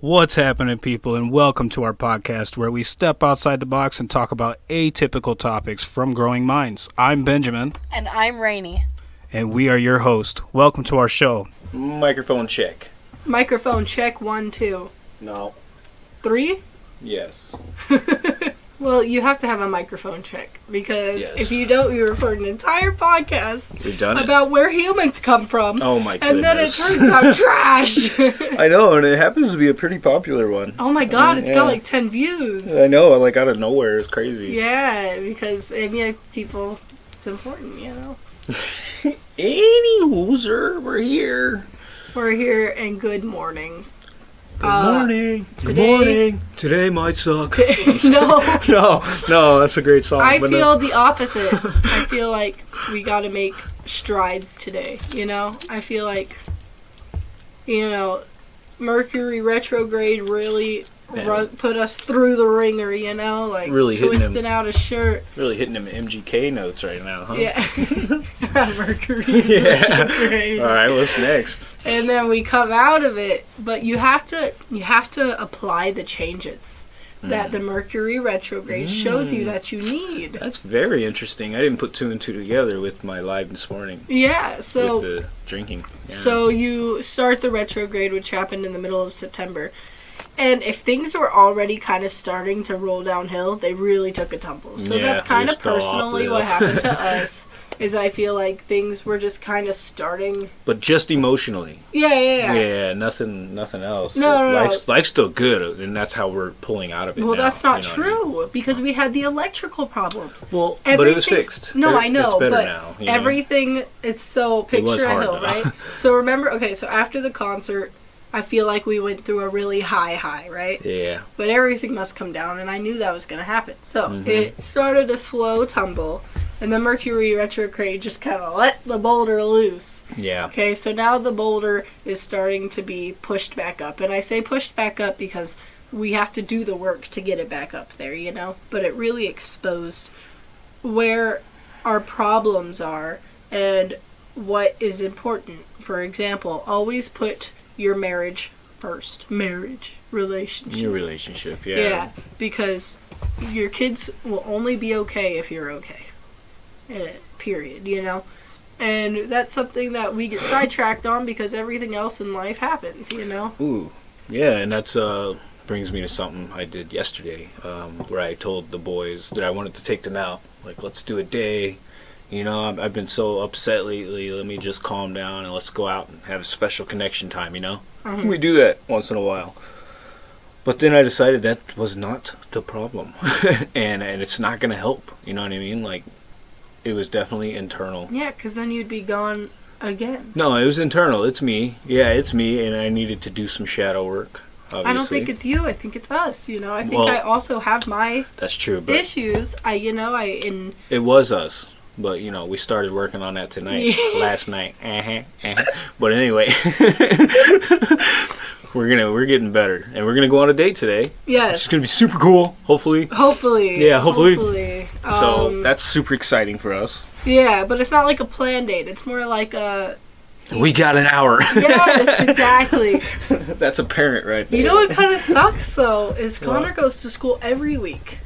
What's happening, people, and welcome to our podcast where we step outside the box and talk about atypical topics from growing minds. I'm Benjamin, And I'm Rainy. and we are your host. Welcome to our show. Microphone check. Microphone check one, two, No. three. Yes. Well, you have to have a microphone check because Yes. if you don't, you record an entire podcast We've done it. about where humans come from. Oh my and then it turns out trash. I know, and it happens to be a pretty popular one. oh my god, mm, it's Yeah. got like 10 views. I know, like out of nowhere, it's crazy. Yeah, because I mean, people, it's important, you know. Any hooser, we're here. We're here and good morning. Good Uh, morning. Good morning. Today might suck. no, no, no, that's a great song. I no- feel the opposite. I feel like we got to make strides today. You know, I feel like, you know, Mercury retrograde really Yeah. ru- put us through the ringer. You know, like Really hitting him. twisting out a shirt. really hitting them MGK notes right now, huh? Yeah, Mercury Yeah. All right, what's next? And then we come out of it, but you have to you have to apply the changes Mm. that the Mercury retrograde shows you that you need. That's very interesting. I didn't put two and two together with my live this morning Yeah, so with the drinking. Yeah. So you start the retrograde, which happened in the middle of September. And if things were already kind of starting to roll downhill, they really took a tumble. So Yeah, that's kind of fell off the personally what happened to us. Is I feel like things were just kind of starting. but just emotionally. Yeah, yeah, yeah. Yeah, nothing, nothing else. No, no, no. life's, life's still good, and that's how we're pulling out of it. Well, now, that's not you know what I mean? true because we had the electrical problems. Well, but it was fixed. No, It- I know, but now. you know? everything it's so It picture a hill, right? so remember, okay, so after the concert, I feel like we went through a really high high, right? Yeah, but everything must come down, and I knew that was going to happen. So Mm-hmm. it started a slow tumble, and the Mercury retrograde just kind of let the boulder loose. yeah. Okay, so now the boulder is starting to be pushed back up, and I say pushed back up because we have to do the work to get it back up there, you know? But it really exposed where our problems are and what is important. For example, always put your marriage first. Marriage, relationship. Your relationship, yeah. Yeah. because your kids will only be okay if you're okay. Eh, period, you know? And that's something that we get sidetracked on because everything else in life happens, you know? Ooh, yeah, and that's uh brings me to something I did yesterday, um, where I told the boys that I wanted to take them out. Like, let's do a day. You know, I've, I've been so upset lately. Let me just calm down and let's go out and have a special connection time. You know, Mhm. we do that once in a while. But then I decided that was not the problem, and and it's not gonna help. You know what I mean? Like, it was definitely internal. Yeah, because then you'd be gone again. No, it was internal. It's me. Yeah, it's me, and I needed to do some shadow work. Obviously. I don't think it's you. I think it's us. You know, I think Well- I also have my that's true, but issues. I, you know, I in it was us. But you know, we started working on that tonight, last night. Uh-huh, uh-huh. But anyway, we're gonna we're getting better, and we're gonna go on a date today. yes, It's gonna be super cool. Hopefully, hopefully. Yeah, hopefully. Hopefully. so Um, that's super exciting for us. yeah, but it's not like a plan date. It's more like a We got an hour. yes, exactly. that's a parent right there. You know what kind of sucks though is? Connor goes to school every week.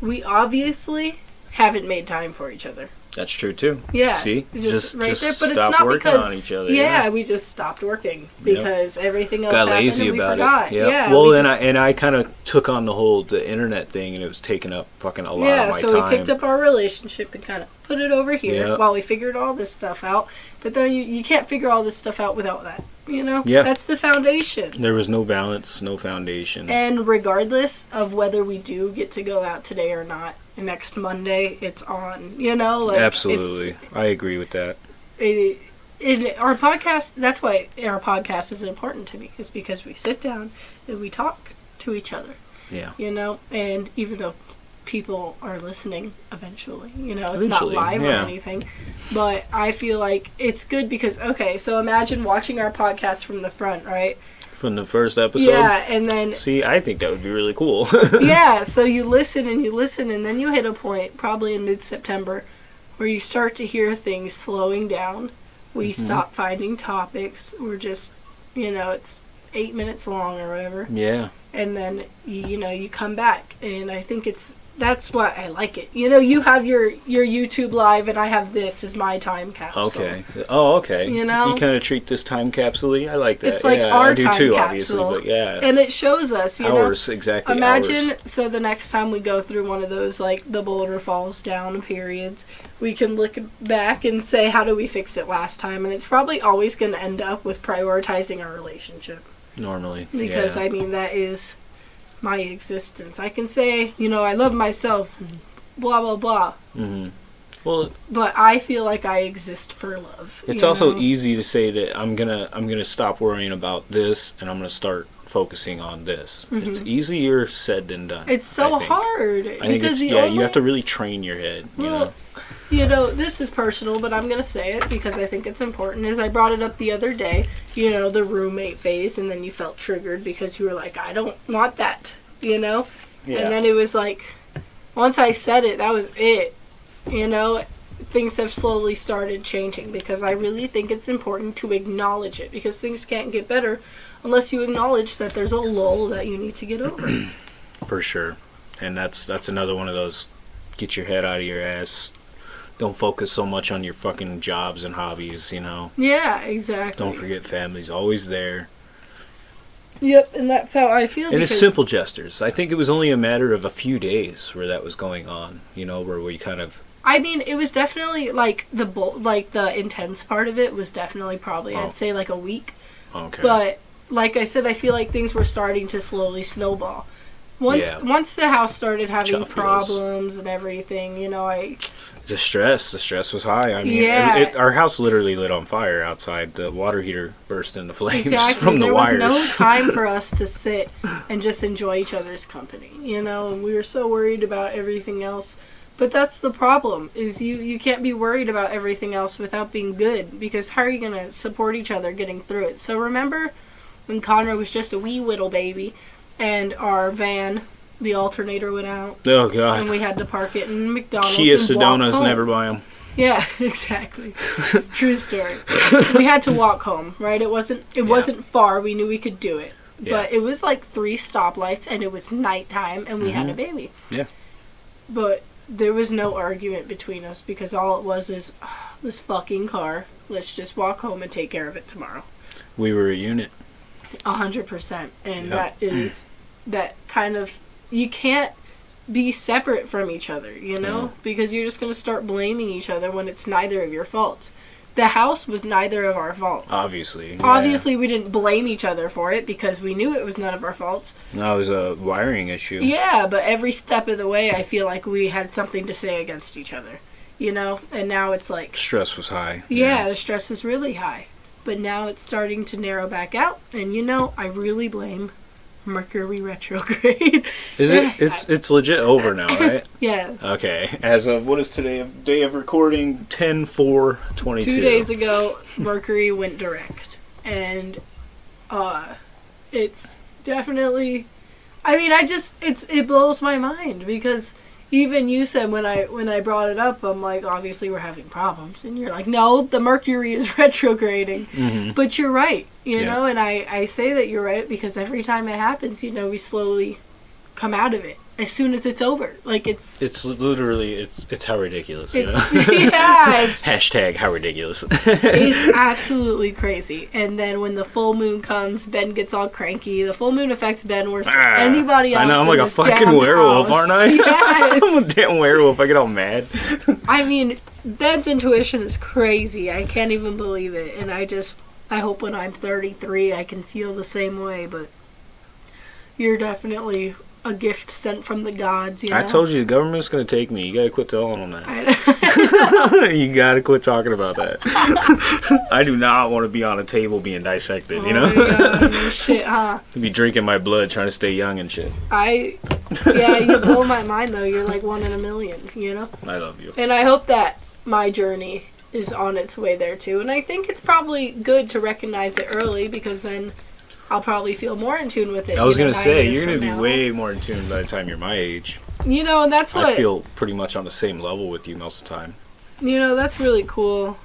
We obviously haven't made time for each other. That's true too. Yeah, See, just, right just there. But it's not working because on each other. yeah, we just stopped working because everything else got happened lazy and we about forgot. it. Yep. Yeah, well, we and just- I and I kind of took on the whole the internet thing, and it was taking up fucking a lot yeah, of my so time. we picked up our relationship and kind of put it over here Yeah. while we figured all this stuff out. But then you, you can't figure all this stuff out without that. You know, Yeah. that's the foundation. There was no balance, no foundation. And regardless of whether we do get to go out today or not, next Monday it's on. You know, like Absolutely, I agree with that. it, in our podcast that's why our podcast is important to me is because we sit down and we talk to each other Yeah. you know and even though people are listening eventually you know it's Eventually, not live or anything but i feel like it's good because okay so imagine watching our podcast from the front right From the first episode. yeah and then See, I think that would be really cool. yeah, so you listen and you listen, and then you hit a point, probably in mid September, where you start to hear things slowing down. We Mm-hmm. stop finding topics. We're just, you know, it's eight minutes long or whatever, Yeah. and then you know you come back, and I think it's that's why I like it. You know, you have your your YouTube live, and I have this as my time capsule. Okay. Oh, okay. You know? you kind of treat this time capsule I like that. It's like yeah, our I do time too, capsule. obviously. But yeah, and it shows us, you know. hours exactly. Imagine hours. so the next time we go through one of those like the boulder falls down periods, we can look back and say how do we fix it last time and it's probably always going to end up with prioritizing our relationship normally because yeah. I mean that is my existence. I can say, you know, I love myself blah blah blah, hmm Well, but I feel like I exist for love. it's also know? easy to say that I'm gonna I'm gonna stop worrying about this and I'm gonna start focusing on this. It's easier said than done. Mm-hmm. It's so I hard I think because it's yeah. only You have to really train your head. You Well, know? You know, this is personal, but I'm going to say it because I think it's important. As I brought it up the other day, you know, the roommate phase, and then you felt triggered because you were like, I don't want that, you know? Yeah. And then it was like, once I said it, that was it, you know? Things have slowly started changing because I really think it's important to acknowledge it because things can't get better unless you acknowledge that there's a lull that you need to get over. for sure. And that's that's another one of those get your head out of your ass. Don't focus so much on your fucking jobs and hobbies, you know. yeah, exactly. Don't forget family's always there. Yep, and that's how I feel. And it's simple gestures. I think it was only a matter of a few days where that was going on, you know, where we kind of I mean, it was definitely like the bo- like the intense part of it was definitely probably Oh. I'd say like a week. okay. But like I said, I feel like things were starting to slowly snowball. Once Yeah. once the house started having problems and everything, you know, I the stress, the stress was high. I mean, Yeah. it, our house literally lit on fire outside. The water heater burst into flames exactly from the there wires. was no time for us to sit and just enjoy each other's company, you know, and we were so worried about everything else. But that's the problem is you you can't be worried about everything else without being good because how are you going to support each other getting through it? So remember when Connor was just a wee little baby and our van the alternator went out oh god! and we had to park it in McDonald's Kia and Sedonas home. never buy them. Yeah, exactly. True story. we had to walk home, right? It wasn't it Yeah. wasn't far. We knew we could do it. Yeah. But it was like three stoplights and it was nighttime and we had a baby. Mm-hmm. Yeah. But there was no argument between us because all it was is "Ah, this fucking car. Let's just walk home and take care of it tomorrow. We were a unit. A hundred percent. And Yeah. that is that kind of you can't be separate from each other, you know? Because you're just gonna start blaming each other when it's neither of your faults. The house was neither of our faults. Obviously, yeah. Obviously we didn't blame each other for it because we knew it was none of our faults. No, it was a wiring issue. Yeah, but every step of the way I feel like we had something to say against each other. You know? And now it's like Stress was high. yeah, the stress was really high. But now it's starting to narrow back out. And you know, I really blame Mercury retrograde. Is it? It's it's legit over now, right? yeah. Okay. As of what is today? Day of recording 10 4 22. Two days ago, Mercury went direct. And uh it's definitely I mean, I just it's it blows my mind because even you said when I when I brought it up, I'm like, obviously we're having problems, and you're like, no, the Mercury is retrograding. Mhm. But you're right, you Yeah. know, and I I say that you're right because every time it happens, you know, we slowly come out of it as soon as it's over. Like it's It's literally it's it's how ridiculous, you know. yeah, it's Hashtag how ridiculous. it's absolutely crazy. And then when the full moon comes, Ben gets all cranky. The full moon affects Ben worse than Ah, anybody else. I know I'm like a fucking werewolf, house. aren't I? Yes. I'm a damn werewolf. I get all mad. I mean, Ben's intuition is crazy. I can't even believe it. And I just, I hope when I'm 33, I can feel the same way. But you're definitely a gift sent from the gods. You know? I told you the government's gonna take me. You gotta quit telling them that. You gotta quit talking about that. I do not want to be on a table being dissected. You Oh know, God, shit, huh? to be drinking my blood, trying to stay young and shit. I, yeah, you blow my mind though. You're like one in a million. You know. I love you. And I hope that my journey is on its way there too. And I think it's probably good to recognize it early because then I'll probably feel more in tune with it. I was gonna say you're gonna be now. way more in tune by the time you're my age. You know, and that's what I feel pretty much on the same level with you most of the time. you know. That's really cool.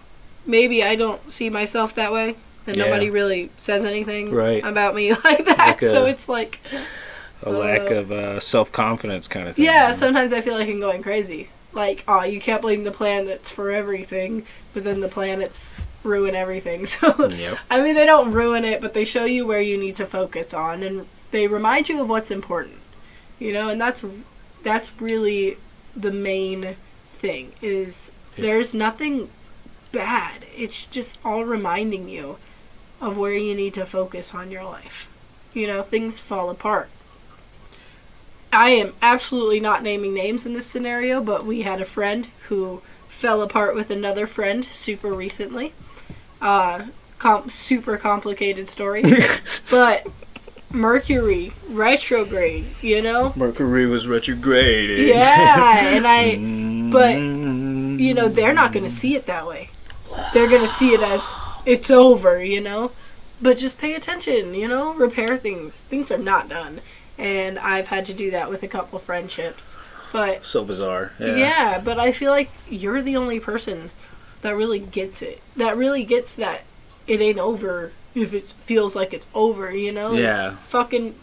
Maybe I don't see myself that way. and Yeah. nobody really says anything Right. about me like that. Like a- so it's like, A lack Uh, of uh, self confidence kind of thing. yeah, sometimes I feel like I'm going crazy. Like, oh, you can't blame the planets for everything, but then the planets ruin everything. So, Yep. I mean, they don't ruin it, but they show you where you need to focus on, and they remind you of what's important. You know, and that's that's really the main thing. Is Yeah. there's nothing bad. It's just all reminding you of where you need to focus on your life. You know, things fall apart. I am absolutely not naming names in this scenario, but we had a friend who fell apart with another friend super recently. Uh, com- super complicated story, but Mercury retrograde, you know? Mercury was retrograded. Yeah, and I, but Mm. you know, they're not going to see it that way. They're going to see it as it's over, you know? But just pay attention, you know? Repair things. Things are not done. And I've had to do that with a couple friendships. But so bizarre. yeah. Yeah. but I feel like you're the only person that really gets it. That really gets that it ain't over if it feels like it's over, you know? Yeah. It's fucking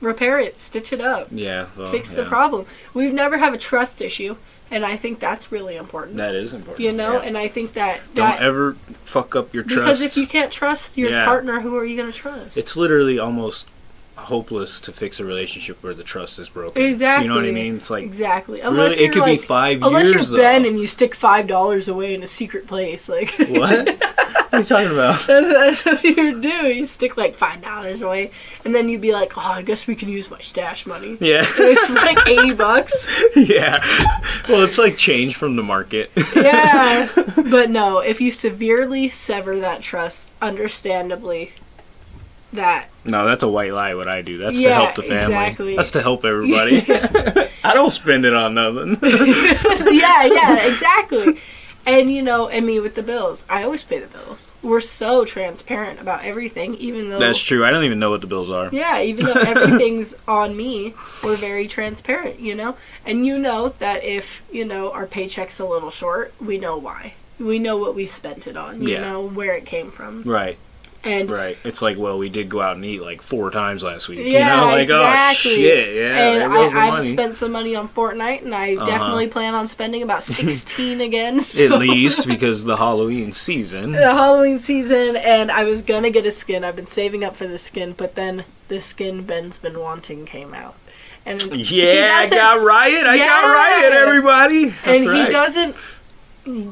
repair it, stitch it up, Yeah. well, fix the problem. We've never have a trust issue, and I think that's really important. That is important. you know, yeah. and I think that don't that ever fuck up your trust. because if you can't trust your Yeah. partner, who are you going to trust? it's literally almost hopeless to fix a relationship where the trust is broken. exactly. You know what I mean? It's like exactly. Unless really, you're it could like, be five unless years. you're Ben though. and you stick five dollars away in a secret place, like what? what are you talking about? That's, that's what you do. You stick like five dollars away, and then you'd be like, "Oh, I guess we can use my stash money." Yeah. It's like eighty bucks. yeah. Well, it's like change from the market. Yeah, but no. If you severely sever that trust, understandably, that no, that's a white lie. What I do. That's to help the family. exactly. That's to help everybody. I don't spend it on nothing. yeah, yeah, exactly. And you know, and me with the bills, I always pay the bills. We're so transparent about everything, even though That's true. I don't even know what the bills are. Yeah, even though everything's on me, we're very transparent, you know? And you know that if, you know, our paycheck's a little short, we know why. We know what we spent it on, you Yeah. know, where it came from. Right. And Right. It's like, well, we did go out and eat like four times last week. Yeah, you know, like exactly. oh shit, yeah, and there goes the I, I've money. spent some money on Fortnite, and I Uh-huh. definitely plan on spending about 16 again. So. At least because the Halloween season. the Halloween season, and I was gonna get a skin. I've been saving up for the skin, but then the skin Ben's been wanting came out, and Yeah, I got riot. I got riot, everybody. That's and right. he doesn't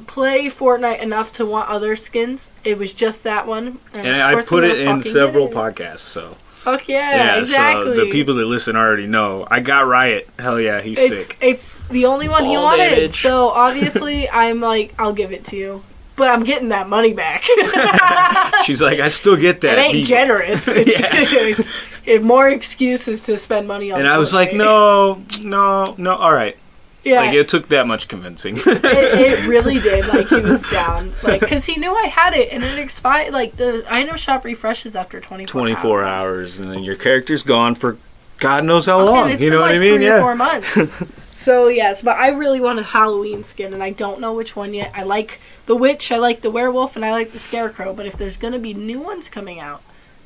play Fortnite enough to want other skins. It was just that one, And of I put it in several it. podcasts, so Fuck yeah, exactly. So the people that listen already know. I got riot. Hell yeah, he's it's sick. it's the only one he wanted. damage. So obviously, I'm like, I'll give it to you, but I'm getting that money back. She's like, I still get that. it ain't He- generous. It's, Yeah. it's, it more excuses to spend money on. and I was like, no, no, no. All right. Yeah, Like it took that much convincing. it, it really did. Like he was down, like because he knew I had it and it expired. Like the item shop refreshes after 24, 24 hours, and then your character's gone for God knows how Okay, long. You know what like I mean? Yeah. four months. so yes, but I really want a Halloween skin, and I don't know which one yet. I like the witch, I like the werewolf, and I like the scarecrow. But if there's gonna be new ones coming out,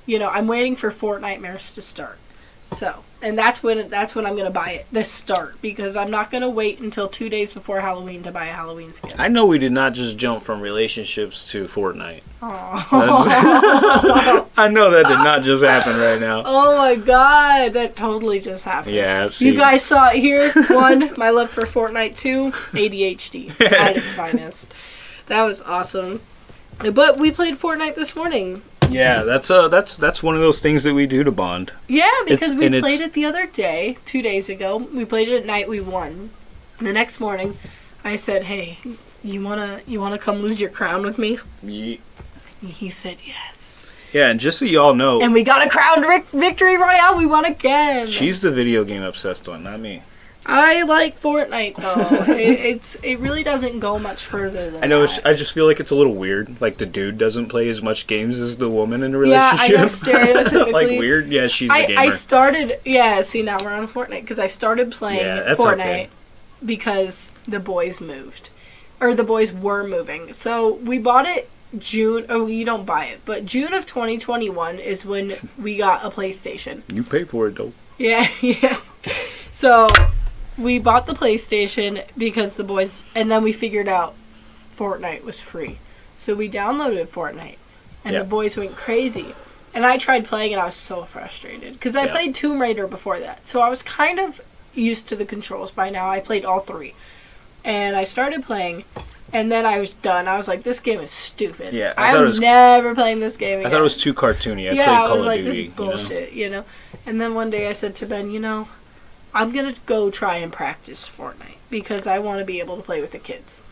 you know, I'm waiting for Fortnitemares to start. So, and that's when that's when I'm gonna buy it. The start because I'm not gonna wait until two days before Halloween to buy a Halloween skin. I know we did not just jump from relationships to Fortnite. I know that did not just happen right now. oh my god, that totally just happened. Yeah, You guys saw it here. One, my love for Fortnite. Two, ADHD at its finest. That was awesome. But we played Fortnite this morning. Yeah, that's uh that's that's one of those things that we do to bond. Yeah, because It's- we played it the other day, two days ago. We played it at night. We won. The next morning, I said, "Hey, you wanna you wanna come lose your crown with me?" He said yes. Yeah, and just so y'all know, And we got a crown vic- victory royale. We won again. she's the video game obsessed one, not me. I like Fortnite though. it, it's it really doesn't go much further than I know. that. I just feel like it's a little weird. Like the dude doesn't play as much games as the woman in a relationship. Yeah, I know, stereotypically. like weird. Yeah, she's I, gamer. I started yeah see now we're on Fortnite because I started playing Yeah, Fortnite okay. because the boys moved or the boys were moving so we bought it June. Oh, you don't buy it, but June of 2021 is when we got a PlayStation. You pay for it though. Yeah, yeah. So we bought the PlayStation because the boys, and then we figured out Fortnite was free. So we downloaded Fortnite, and Yeah. the boys went crazy. And I tried playing, and I was so frustrated because I Yeah. played Tomb Raider before that, so I was kind of used to the controls by now. I played all three, and I started playing, and then I was done. I was like, "This game is stupid. Yeah, I I'm was- never playing this game I thought it was too cartoony. I yeah, played I Call was of like, Duty. this is you know? bullshit, you know? And then one day I said to Ben, you know, I'm going to go try and practice Fortnite because I want to be able to play with the kids.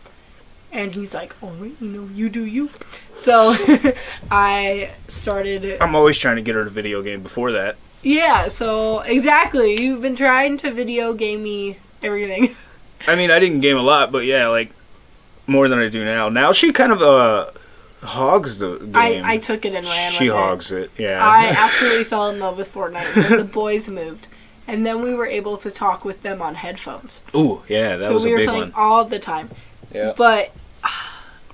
And he's like, all right, you know, you do you. So I started. I'm always trying to get her to video game before that. Yeah, so exactly. You've been trying to video game me everything. I mean, I didn't game a lot, but yeah, like more than I do now. Now she kind of uh hogs the game. I, I took it and ran she with it. hogs it. Yeah. I absolutely fell in love with Fortnite the boys moved. And then we were able to talk with them on headphones. Ooh, yeah, that so was we a big one. So we were playing one. all the time. Yeah. But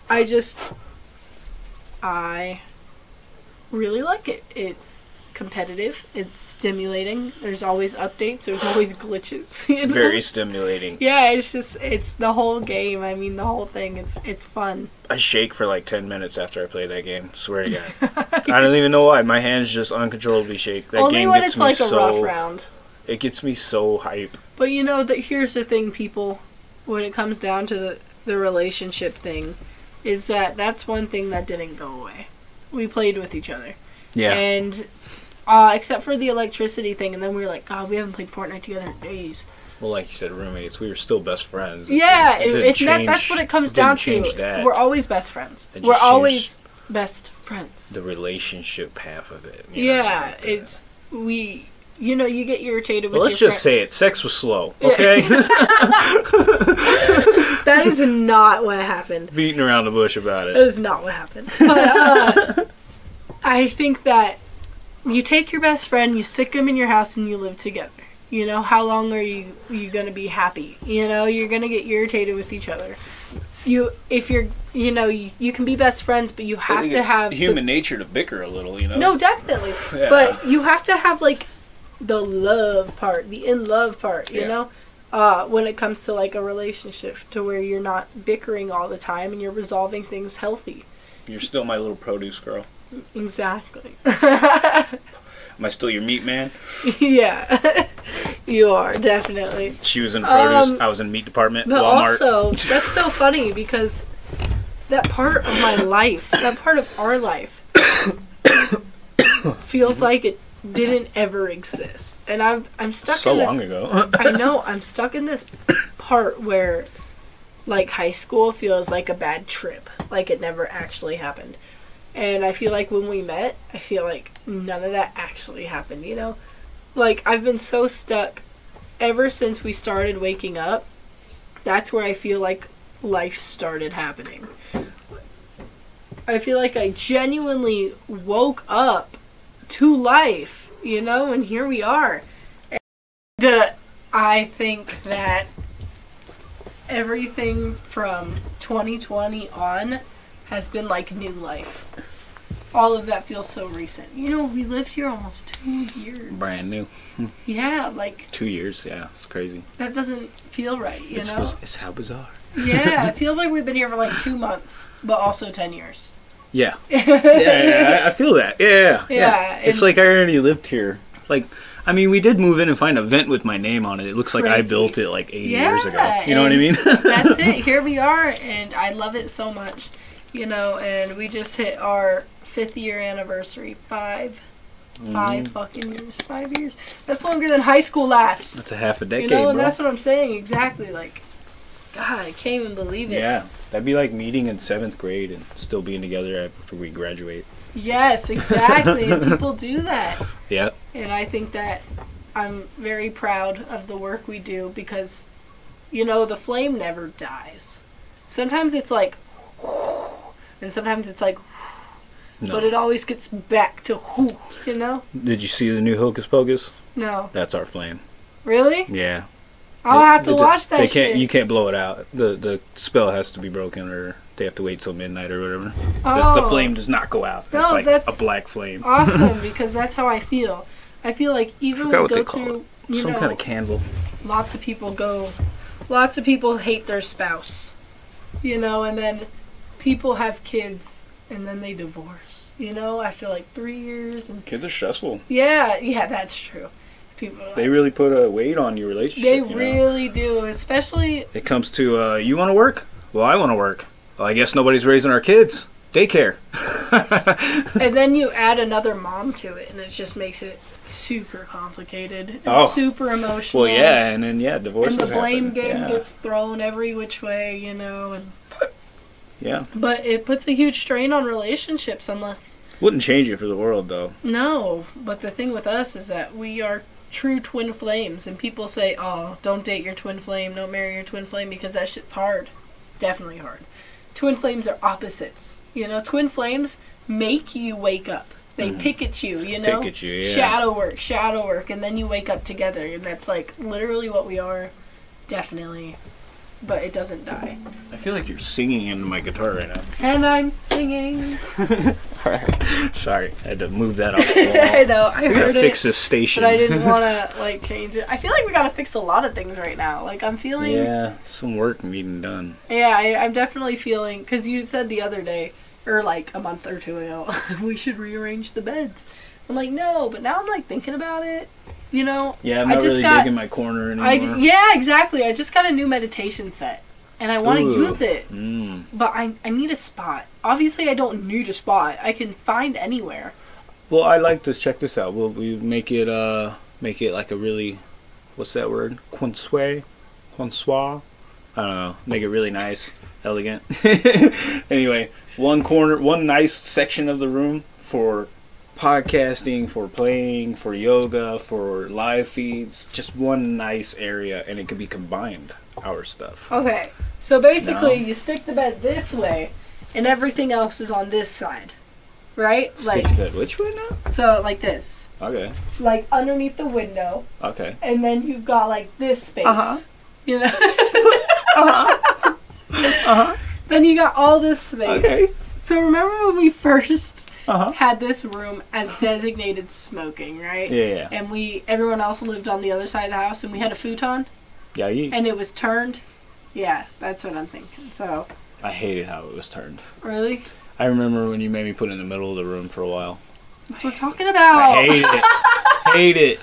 I just I really like it. It's competitive. It's stimulating. There's always updates. There's always glitches. You know? Very stimulating. Yeah, it's just it's the whole game. I mean, the whole thing. It's it's fun. I shake for like 10 minutes after I play that game. Swear to God. I don't even know why. My hands just uncontrollably shake. That Only game when gets it's me like a rough round. It gets me so hype. But you know that here's the thing, people. When it comes down to the the relationship thing, is that that's one thing that didn't go away. We played with each other. Yeah. And uh, except for the electricity thing, and then we were like, God, we haven't played Fortnite together in days. well, like you said, roommates. We were still best friends. Yeah, It it, didn't it, that, that's what it comes it down to. that. We're always best friends. We're always best friends. the relationship half of it. you know, Yeah, like it's we. You know, you get irritated with Well, let's your just friend. say it. Sex was slow. Yeah. Okay. that is not what happened. Beating around the bush about it. it. is not what happened. But uh, I think that you take your best friend, you stick them in your house, and you live together. You know, how long are you you gonna be happy? You know, you're gonna get irritated with each other. You, if you're, you know, you, you can be best friends, but you have to have the- human nature to bicker a little. You know. no, definitely. Yeah. But you have to have like the love part, the in love part, you Yeah. know? Uh, when it comes to like a relationship to where you're not bickering all the time and you're resolving things healthy. You're still my little produce girl. Exactly. Am I still your meat man? yeah. you are, definitely. She was in produce. Um, I was in meat department. But Walmart. also, that's so funny because that part of my life, that part of our life, feels like it didn't ever exist. And I'm I'm stuck so in this long ago. I know I'm stuck in this part where like high school feels like a bad trip, like it never actually happened. And I feel like when we met, I feel like none of that actually happened, you know? Like I've been so stuck ever since we started waking up. That's where I feel like life started happening. I feel like I genuinely woke up to life, you know, and here we are. And uh, I think that everything from 2020 on has been like new life. All of that feels so recent. You know, we lived here almost two years. Brand new. Yeah, like Two years. Yeah, it's crazy. that doesn't feel right, you it's, know? biz- it's how bizarre. yeah, it feels like we've been here for like two months, but also 10 years. Yeah. yeah, yeah, I- I feel that. Yeah, yeah. Yeah, It's like I already lived here. Like, I mean, we did move in and find a vent with my name on it. It looks like I built it like 80 Yeah, years ago. You know what I mean? That's it. Here we are, and I love it so much. You know, and we just hit our fifth year anniversary. Five. Five Mm-hmm. fucking years. Five years. That's longer than high school lasts. That's a half a decade. You know, and bro. that's what I'm saying. Exactly. Like, God, I can't even believe it. Yeah, that'd be like meeting in seventh grade and still being together after we graduate. Yes, exactly. and people do that. Yeah, And I think that I'm very proud of the work we do because, you know, the flame never dies. Sometimes it's like, and sometimes it's like, no. but it always gets back to whoo, you know? Did you see the new Hocus Pocus? No. That's our flame. Really? Yeah. I'll They- have to watch that They can't. shit. You can't blow it out. The the spell has to be broken, or they They have to wait till midnight or whatever. Oh. The, the oh. flame does not go out. No, it's like that's- a black flame. awesome because that's how I feel. I feel like even when we go through, you Some know, kind of candle. lots of people go, lots of people hate their spouse, you know, and then people have kids and then they divorce, you know, after like three years and Kids are stressful. yeah, yeah, that's true. People They really put a weight on your relationship. they you know? really do, especially It comes to uh, you want to work? Well, I want to work. Well, I guess nobody's raising our kids. Daycare. and then you add another mom to it and it just makes it super complicated and Oh. super emotional. Well, yeah, and then yeah, divorce. and the blame happen. game yeah. gets thrown every which way, you know, and Yeah, but it puts a huge strain on relationships unless wouldn't change it for the world though. no. But the thing with us is that we are true twin flames, and people say, "Oh, don't date your twin flame, don't marry your twin flame because that shit's hard." It's definitely hard. Twin flames are opposites. You know, twin flames make you wake up. They mm-hmm. pick at you, you know. Pick at you, yeah. Shadow work, shadow work, and then you wake up together, and that's like literally what we are. Definitely, but it doesn't die. I feel like you're singing into my guitar right now. And I'm singing. Sorry, I had to move that off. I know. I We gotta heard fix this station. but I didn't want to like change it. I feel like we gotta fix a lot of things right now. Like I'm feeling. Yeah, some work needing done. Yeah, I, I'm definitely feeling because you said the other day or like a month or two ago we should rearrange the beds. I'm like no, but now I'm like thinking about it. You know. Yeah, I'm I not just really got- digging my corner anymore. I yeah exactly. I just got a new meditation set. And I want to use it, Mm. but I, I need a spot. Obviously, I don't need a spot. I can find anywhere. Well, I like this. Check this out. We'll we make it uh make it like a really what's that word? Quinsoir? Quinsoir? I don't know. Make it really nice, elegant. anyway, one corner, one nice section of the room for podcasting, for playing, for yoga, for live feeds. Just one nice area, and it could be combined. Our stuff. Okay, so basically, No. you stick the bed this way, and everything else is on this side, right? Like Stick that which way now? so, like this, Okay. like underneath the window, Okay. and then you've got like this space. Uh-huh. You know. uh-huh. Then you got all this space. Okay. So remember when we first Uh-huh. had this room as designated smoking, right? Yeah. Yeah. And we everyone else lived on the other side of the house, and we had a futon, Yeah. you- and it was turned. Yeah, that's what I'm thinking. So I hated how it was turned. really, I remember when you made me put it in the middle of the room for a while. that's what we're talking about. I hate it. hate it.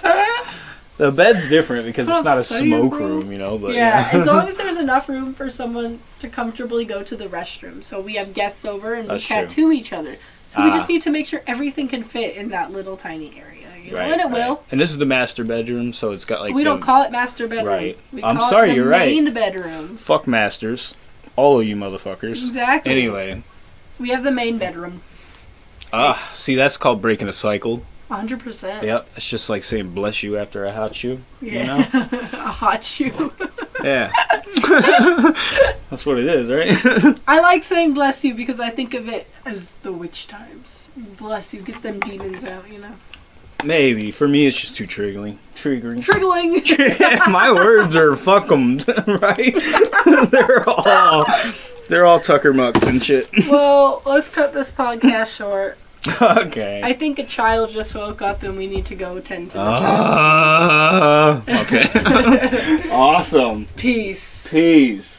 The bed's different because it's not a smoke bro. room, you know. But yeah, yeah, as long as there's enough room for someone to comfortably go to the restroom. So we have guests over and That's we tattoo each other. So we Ah. just need to make sure everything can fit in that little tiny area. You right. and it right. will. And this is the master bedroom, so it's got like we the- don't call it master bedroom. Right. We I'm call sorry, it the you're right. main bedroom. fuck masters, all of you motherfuckers. Exactly. Anyway, We have the main bedroom. ah, It's- see that's called breaking a cycle. 100%. Yep, it's just like saying bless you after a hot shoe. You Yeah. know? a hot shoe. Yeah. that's what it is, right? I like saying bless you because I think of it as the witch times. Bless you, get them demons out, you know. Maybe for me, it's just too triggering. Triggering. Triggling. My words are fuck 'em, right? they're all they're all Tucker mucks and shit. well, let's cut this podcast short. okay. I think a child just woke up and we need to go tend to the child. Uh, okay. awesome. Peace. Peace.